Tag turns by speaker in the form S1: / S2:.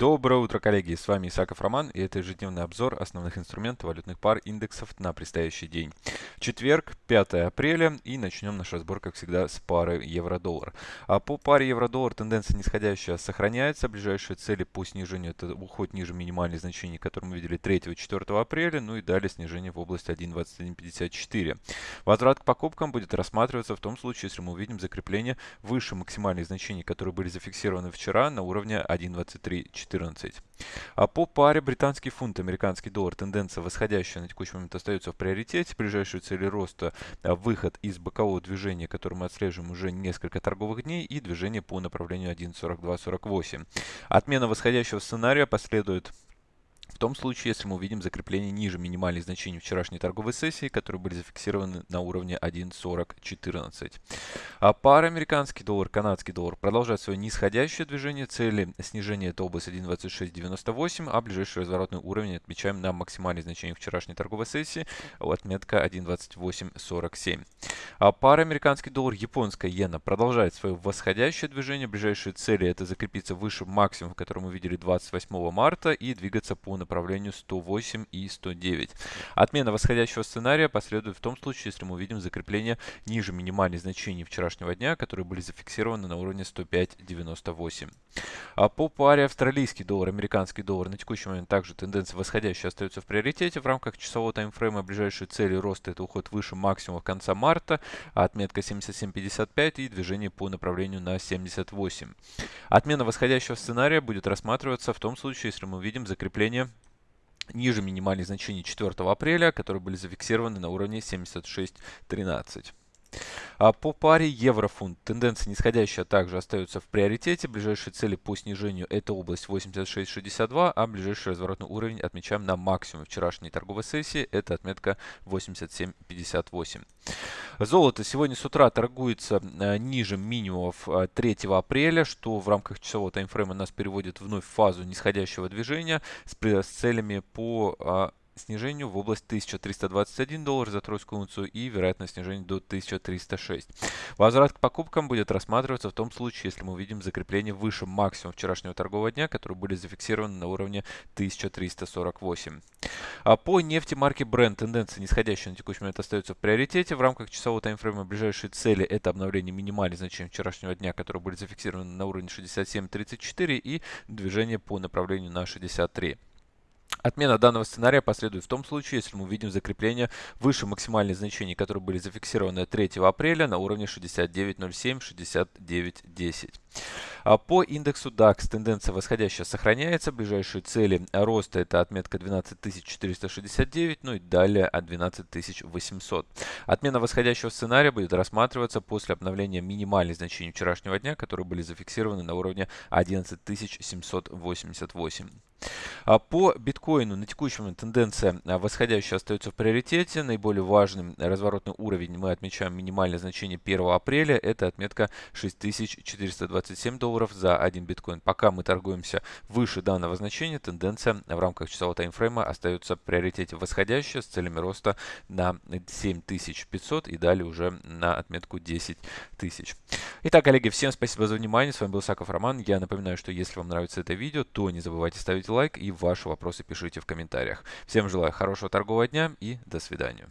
S1: Доброе утро, коллеги! С вами Исаков Роман, и это ежедневный обзор основных инструментов валютных пар индексов на предстоящий день. Четверг, 5 апреля, и начнем наш разбор, как всегда, с пары евро-доллар. А по паре евро-доллар тенденция нисходящая сохраняется. Ближайшие цели по снижению это уход ниже минимальных значений, которые мы видели 3-4 апреля, ну и далее снижение в области 1.2154. Возврат к покупкам будет рассматриваться в том случае, если мы увидим закрепление выше максимальных значений, которые были зафиксированы вчера на уровне 1.23 14. А по паре британский фунт, американский доллар, тенденция восходящая на текущий момент остается в приоритете. Ближайшие цели роста а, выход из бокового движения, который мы отслеживаем уже несколько торговых дней, и движение по направлению 1.4248. Отмена восходящего сценария последует в том случае, если мы увидим закрепление ниже минимальных значений вчерашней торговой сессии, которые были зафиксированы на уровне 1.4014. А пара американский доллар, канадский доллар продолжает свое нисходящее движение. Цели снижения это область 1.2698, а ближайший разворотный уровень отмечаем на максимальные значения вчерашней торговой сессии, отметка 1.2847. А пара американский доллар, японская иена продолжает свое восходящее движение. Ближайшие цели это закрепиться выше максимума, который мы видели 28 марта и двигаться по направлению 108 и 109. Отмена восходящего сценария последует в том случае, если мы увидим закрепление ниже минимальных значений вчерашнего дня, которые были зафиксированы на уровне 105.98. А по паре австралийский доллар, американский доллар на текущий момент также тенденция восходящая остается в приоритете. В рамках часового таймфрейма ближайшие цели роста это уход выше максимума конца марта, а отметка 77.55 и движение по направлению на 78. Отмена восходящего сценария будет рассматриваться в том случае, если мы увидим закрепление ниже минимальных значений 4 апреля, которые были зафиксированы на уровне 76.13. А по паре евро-фунт тенденция нисходящая также остается в приоритете. Ближайшие цели по снижению это область 86.62, а ближайший разворотный уровень отмечаем на максимум вчерашней торговой сессии. Это отметка 87.58. Золото сегодня с утра торгуется э, ниже минимумов 3 э, апреля, что в рамках часового таймфрейма нас переводит вновь в фазу нисходящего движения с, с целями по а, снижению в область 1321 доллар за тройскую унцию и вероятность снижения до 1306. Возврат к покупкам будет рассматриваться в том случае, если мы увидим закрепление выше максимума вчерашнего торгового дня, которые были зафиксированы на уровне 1348. А по нефти марки Brent тенденция нисходящая на текущий момент остается в приоритете. В рамках часового таймфрейма ближайшие цели это обновление минимальных значений вчерашнего дня, которые были зафиксированы на уровне 67.34 и движение по направлению на 63. Отмена данного сценария последует в том случае, если мы увидим закрепление выше максимальных значений, которые были зафиксированы 3 апреля на уровне 69.07-69.10. А по индексу DAX тенденция восходящая сохраняется. Ближайшие цели роста это отметка 12469, ну и далее от 12800. Отмена восходящего сценария будет рассматриваться после обновления минимальных значений вчерашнего дня, которые были зафиксированы на уровне 11788. А по биткоину на момент тенденция а, восходящая остается в приоритете. Наиболее важным разворотный уровень мы отмечаем минимальное значение 1 апреля. Это отметка 6427 долларов за 1 биткоин. Пока мы торгуемся выше данного значения, тенденция в рамках часового таймфрейма остается в приоритете восходящая с целями роста на 7500 и далее уже на отметку 10 тысяч. Итак, коллеги, всем спасибо за внимание. С вами был Саков Роман. Я напоминаю, что если вам нравится это видео, то не забывайте ставить лайк и ваши вопросы пишите в комментариях. Всем желаю хорошего торгового дня и до свидания.